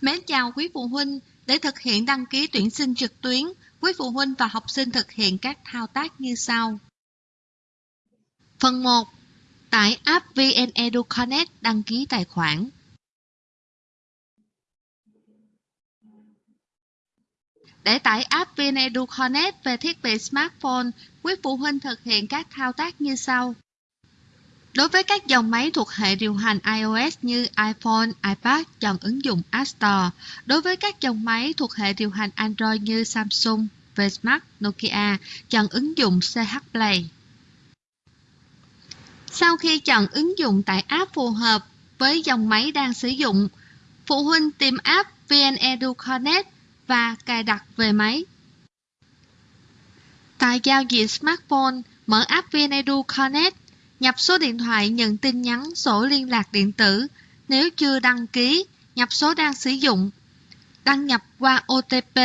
Mến chào quý phụ huynh, để thực hiện đăng ký tuyển sinh trực tuyến, quý phụ huynh và học sinh thực hiện các thao tác như sau. Phần 1. Tải app VnEdu Connect đăng ký tài khoản. Để tải app VnEdu Connect về thiết bị smartphone, quý phụ huynh thực hiện các thao tác như sau. Đối với các dòng máy thuộc hệ điều hành iOS như iPhone, iPad, chọn ứng dụng App Store. Đối với các dòng máy thuộc hệ điều hành Android như Samsung, Vsmart, Nokia, chọn ứng dụng CH Play. Sau khi chọn ứng dụng tải app phù hợp với dòng máy đang sử dụng, phụ huynh tìm app VnEdu Connect và cài đặt về máy. Tại giao diện smartphone, mở app VnEdu Connect nhập số điện thoại nhận tin nhắn sổ liên lạc điện tử nếu chưa đăng ký, nhập số đang sử dụng. Đăng nhập qua OTP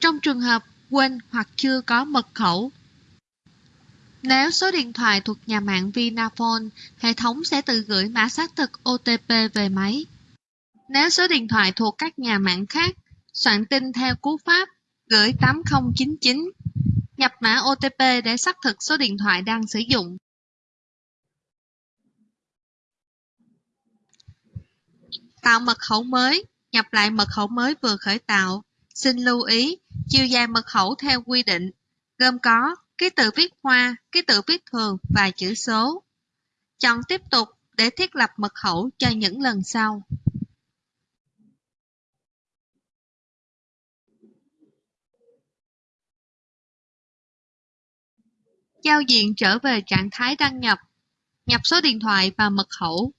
trong trường hợp quên hoặc chưa có mật khẩu. Nếu số điện thoại thuộc nhà mạng Vinaphone, hệ thống sẽ tự gửi mã xác thực OTP về máy. Nếu số điện thoại thuộc các nhà mạng khác, soạn tin theo cú pháp gửi 8099, nhập mã OTP để xác thực số điện thoại đang sử dụng. Tạo mật khẩu mới, nhập lại mật khẩu mới vừa khởi tạo. Xin lưu ý, chiều dài mật khẩu theo quy định, gồm có ký tự viết hoa, ký tự viết thường và chữ số. Chọn tiếp tục để thiết lập mật khẩu cho những lần sau. Giao diện trở về trạng thái đăng nhập. Nhập số điện thoại và mật khẩu.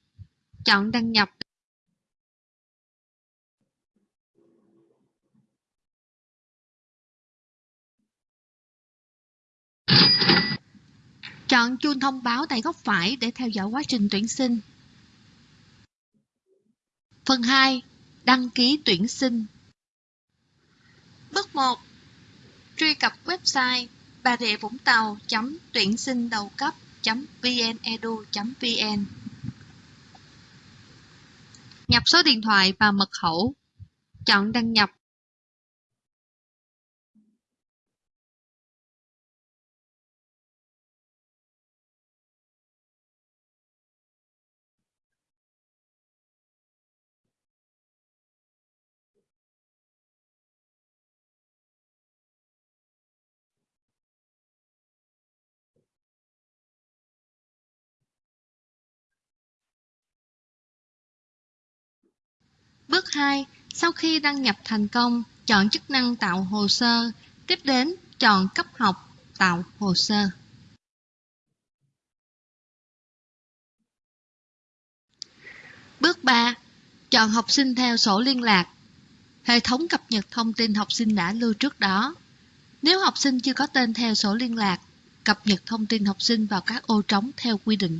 Chọn đăng nhập Chọn chuông thông báo tại góc phải để theo dõi quá trình tuyển sinh. Phần 2. Đăng ký tuyển sinh Bước 1. Truy cập website bà rịa vũng tàu tuyển sinh đầu cấp vnedu.vn Nhập số điện thoại và mật khẩu. Chọn đăng nhập Bước 2. Sau khi đăng nhập thành công, chọn chức năng tạo hồ sơ. Tiếp đến, chọn cấp học, tạo hồ sơ. Bước 3. Chọn học sinh theo sổ liên lạc. Hệ thống cập nhật thông tin học sinh đã lưu trước đó. Nếu học sinh chưa có tên theo sổ liên lạc, cập nhật thông tin học sinh vào các ô trống theo quy định.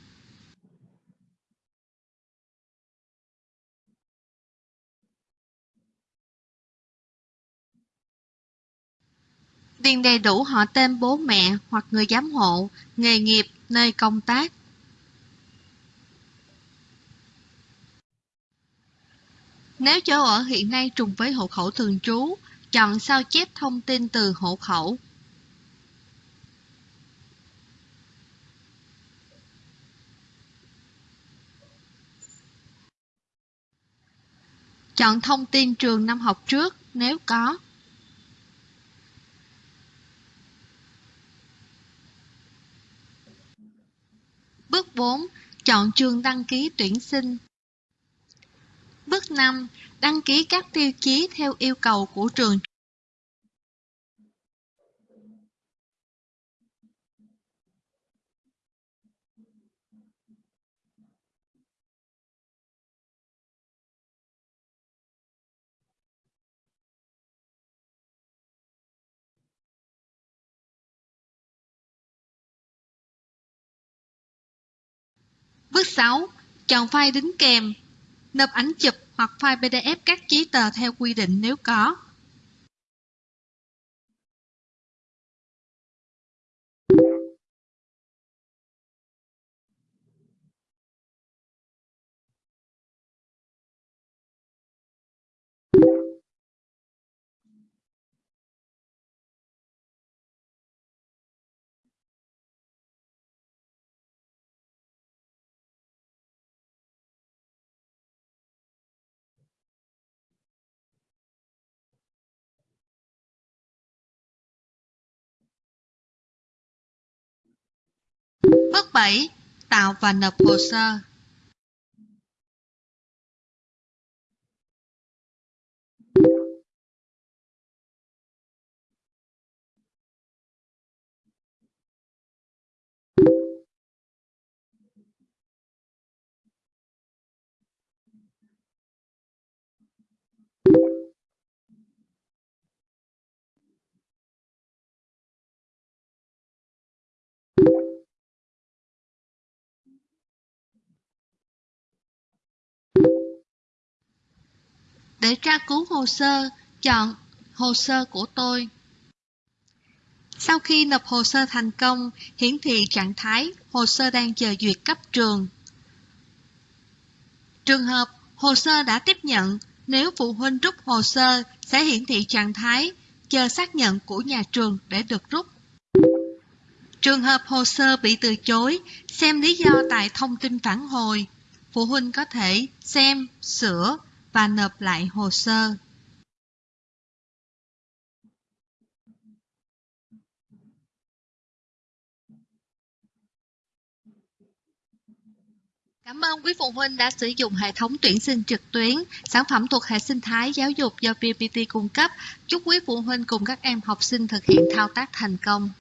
Điền đầy đủ họ tên bố mẹ hoặc người giám hộ, nghề nghiệp, nơi công tác. Nếu chỗ ở hiện nay trùng với hộ khẩu thường trú, chọn sao chép thông tin từ hộ khẩu. Chọn thông tin trường năm học trước nếu có. Bước 4. Chọn trường đăng ký tuyển sinh. Bước 5. Đăng ký các tiêu chí theo yêu cầu của trường Bước 6. Chọn file đính kèm. Nộp ảnh chụp hoặc file PDF các giấy tờ theo quy định nếu có. Bước 7. Tạo và nộp hồ sơ. Để tra cứu hồ sơ, chọn Hồ sơ của tôi. Sau khi nộp hồ sơ thành công, hiển thị trạng thái hồ sơ đang chờ duyệt cấp trường. Trường hợp hồ sơ đã tiếp nhận, nếu phụ huynh rút hồ sơ sẽ hiển thị trạng thái chờ xác nhận của nhà trường để được rút. Trường hợp hồ sơ bị từ chối, xem lý do tại thông tin phản hồi. Phụ huynh có thể xem, sửa và nộp lại hồ sơ. Cảm ơn quý phụ huynh đã sử dụng hệ thống tuyển sinh trực tuyến, sản phẩm thuộc hệ sinh thái giáo dục do VPT cung cấp. Chúc quý phụ huynh cùng các em học sinh thực hiện thao tác thành công.